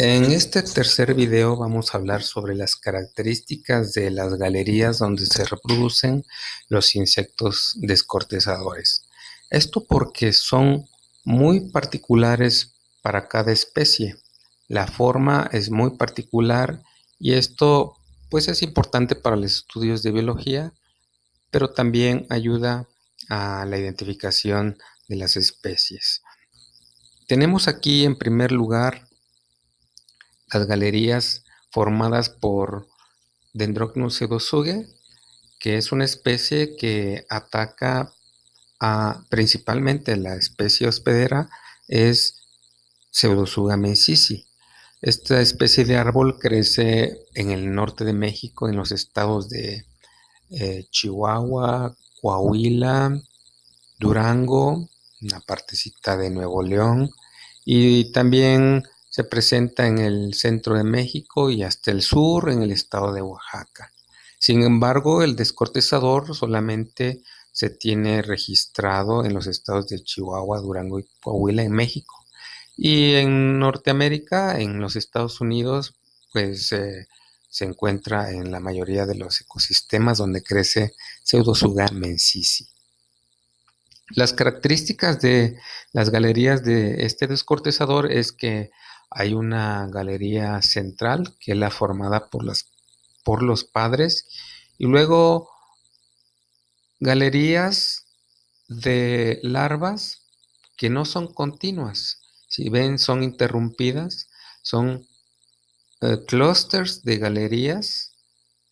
En este tercer video vamos a hablar sobre las características de las galerías donde se reproducen los insectos descortezadores. Esto porque son muy particulares para cada especie. La forma es muy particular y esto pues es importante para los estudios de biología, pero también ayuda a la identificación de las especies. Tenemos aquí en primer lugar las galerías formadas por Dendrocnus pseudosuge, que es una especie que ataca a principalmente la especie hospedera, es Pseudosuga mensisi. Esta especie de árbol crece en el norte de México, en los estados de eh, Chihuahua, Coahuila, Durango, una partecita de Nuevo León y también se presenta en el centro de México y hasta el sur en el estado de Oaxaca. Sin embargo, el descortezador solamente se tiene registrado en los estados de Chihuahua, Durango y Coahuila en México. Y en Norteamérica, en los Estados Unidos, pues eh, se encuentra en la mayoría de los ecosistemas donde crece Pseudosuga mensisi. Las características de las galerías de este descortezador es que hay una galería central que es la formada por, las, por los padres y luego galerías de larvas que no son continuas. Si ven, son interrumpidas, son eh, clusters de galerías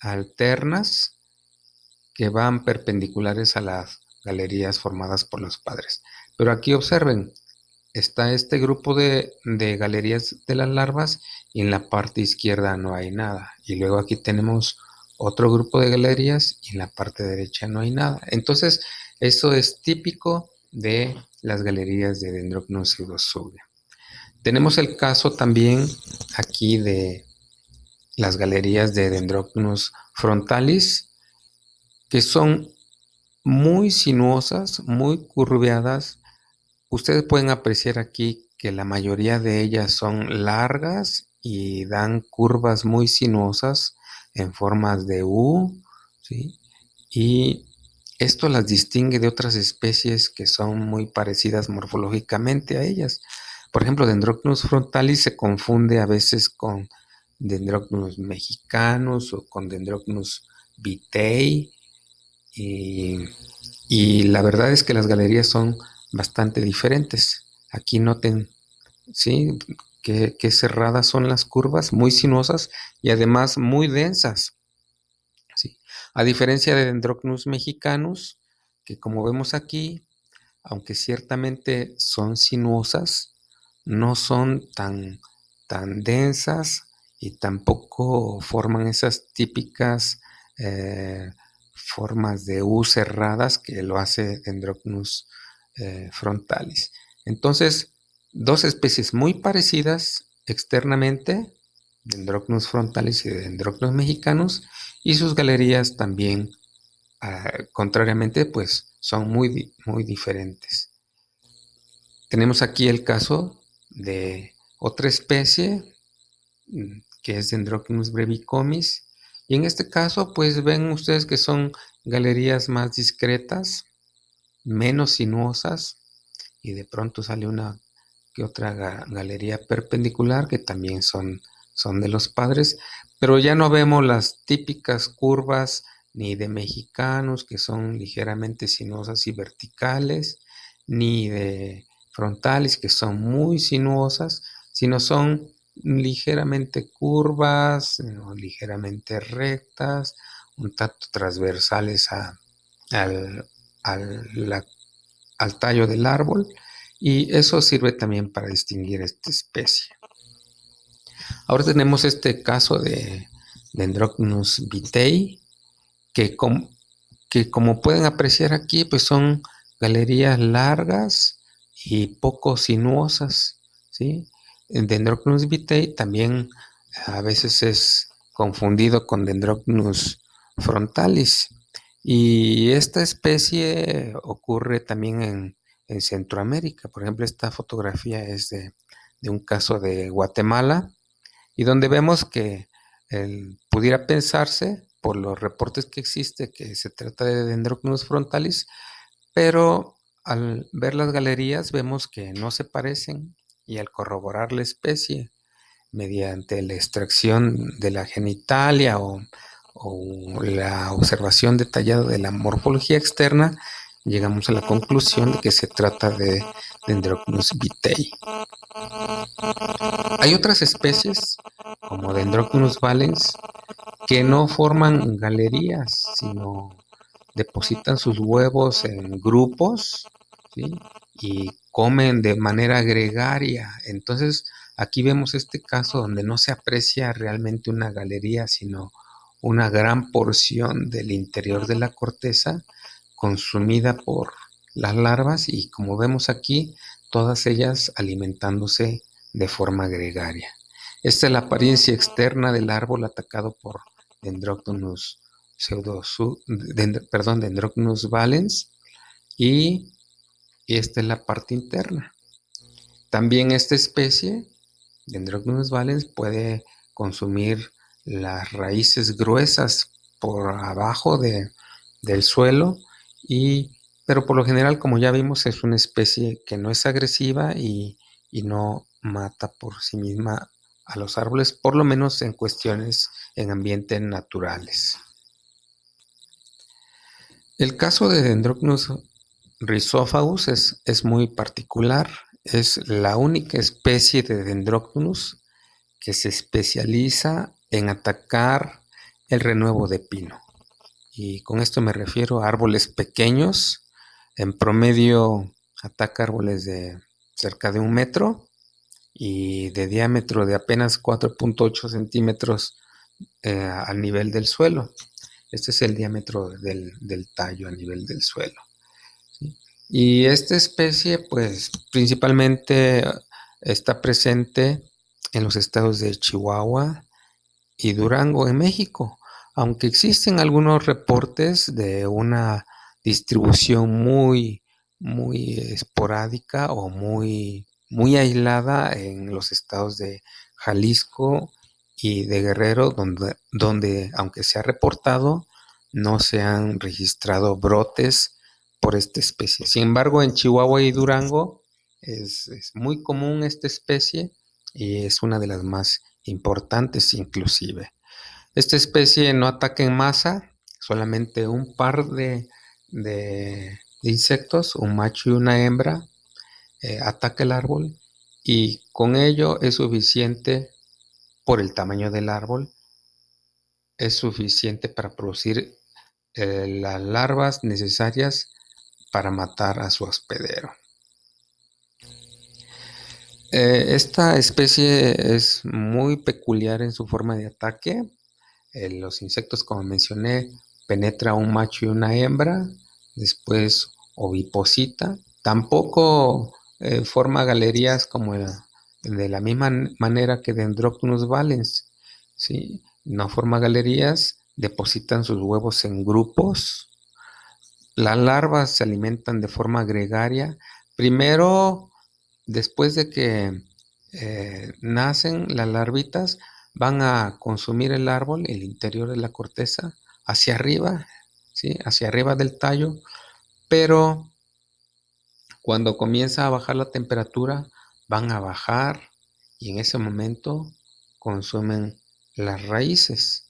alternas que van perpendiculares a las galerías formadas por los padres. Pero aquí observen, está este grupo de, galerías de las larvas y en la parte izquierda no hay nada. Y luego aquí tenemos otro grupo de galerías y en la parte derecha no hay nada. Entonces, eso es típico de las galerías de Dendrocnus pseudosuga. Tenemos el caso también aquí de las galerías de Dendrocnus frontalis, que son muy sinuosas, muy curveadas, Ustedes pueden apreciar aquí que la mayoría de ellas son largas y dan curvas muy sinuosas en formas de U, Y esto las distingue de otras especies que son muy parecidas morfológicamente a ellas. Por ejemplo, Dendrocnus frontalis se confunde a veces con Dendrocnus mexicanus o con Dendrocnus vitei. Y la verdad es que las galerías son bastante diferentes. Aquí noten, ¿sí? Que, cerradas son las curvas, muy sinuosas y además muy densas. ¿sí? A diferencia de Dendrocnus mexicanus, que como vemos aquí, aunque ciertamente son sinuosas, no son tan, tan densas y tampoco forman esas típicas eh, formas de U cerradas que lo hace Dendrocnus eh, frontalis. Entonces, dos especies muy parecidas externamente, Dendrocnus frontalis y Dendrocnus mexicanos, y sus galerías también, ah, contrariamente, pues son muy, muy diferentes. Tenemos aquí el caso de otra especie, mm, que es Dendrocnus brevicomis, y en este caso, pues ven ustedes que son galerías más discretas, menos sinuosas y de pronto sale una que otra galería perpendicular que también son, son de los padres, pero ya no vemos las típicas curvas ni de mexicanos que son ligeramente sinuosas y verticales, ni de frontales que son muy sinuosas, sino son ligeramente curvas, ligeramente rectas, un tanto transversales a, al, al, tallo del árbol y eso sirve también para distinguir esta especie. Ahora tenemos este caso de Dendrocnus vitei, que, que como pueden apreciar aquí, pues son galerías largas y poco sinuosas. ¿sí? Dendrocnus vitei también a veces es confundido con Dendrocnus frontalis. Y esta especie ocurre también en, Centroamérica. Por ejemplo, esta fotografía es de, un caso de Guatemala. y donde vemos que pudiera pensarse por los reportes que existe que se trata de Dendrocnus frontalis, pero al ver las galerías vemos que no se parecen y al corroborar la especie mediante la extracción de la genitalia o, la observación detallada de la morfología externa, llegamos a la conclusión de que se trata de Dendrocnus vitei. Hay otras especies, como Dendrocnus valens, que no forman galerías, sino depositan sus huevos en grupos y comen de manera gregaria. Entonces, aquí vemos este caso donde no se aprecia realmente una galería, sino una gran porción del interior de la corteza consumida por las larvas y como vemos aquí, todas ellas alimentándose de forma gregaria. Esta es la apariencia externa del árbol atacado por Dendroctonus perdón, Dendroctonus valens y esta es la parte interna. También esta especie, Dendroctonus valens, puede consumir las raíces gruesas por abajo de, del suelo y pero por lo general, como ya vimos, es una especie que no es agresiva y, no mata por sí misma a los árboles, por lo menos en cuestiones en ambientes naturales. El caso de Dendrocnus rhizophagus es, es, muy particular. Es la única especie de Dendrocnus que se especializa en atacar el renuevo de pino. Y con esto me refiero a árboles pequeños en promedio ataca árboles de cerca de un metro y de diámetro de apenas 4.8 centímetros eh, al nivel del suelo. Este es el diámetro del, tallo a nivel del suelo. Y esta especie, pues principalmente está presente en los estados de Chihuahua y Durango en México, aunque existen algunos reportes de una distribución muy, muy esporádica o muy, muy aislada en los estados de Jalisco y de Guerrero, donde, donde aunque se ha reportado, no se han registrado brotes por esta especie. Sin embargo, en Chihuahua y Durango es, es muy común esta especie y es una de las más importantes inclusive. Esta especie no ataca en masa, solamente un par de insectos, un macho y una hembra, eh, ataca el árbol y con ello es suficiente, por el tamaño del árbol, es suficiente para producir eh, las larvas necesarias para matar a su hospedero. Eh, esta especie es muy peculiar en su forma de ataque. los insectos, como mencioné, penetra un macho y una hembra, después oviposita, tampoco eh, forma galerías como de la misma manera que Dendroctonus valens, ¿sí? no forma galerías, depositan sus huevos en grupos, las larvas se alimentan de forma gregaria, primero, después de que eh, nacen las larvitas, van a consumir el árbol, el interior de la corteza, hacia arriba, ¿sí? hacia arriba del tallo, pero cuando comienza a bajar la temperatura, van a bajar y en ese momento consumen las raíces.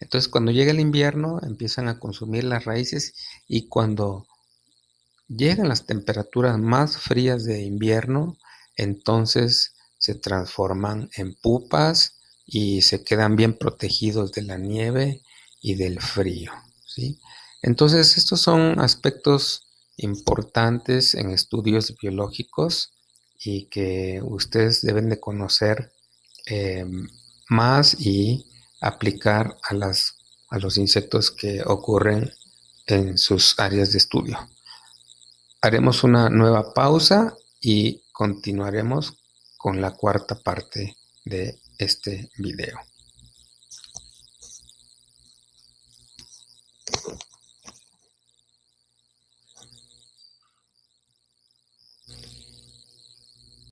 Entonces cuando llega el invierno empiezan a consumir las raíces y cuando llegan las temperaturas más frías de invierno, entonces se transforman en pupas y se quedan bien protegidos de la nieve y del frío. ¿sí? Entonces, estos son aspectos importantes en estudios biológicos y que ustedes deben de conocer eh, más y aplicar a, las, a los insectos que ocurren en sus áreas de estudio. Haremos una nueva pausa y continuaremos con la cuarta parte de este video.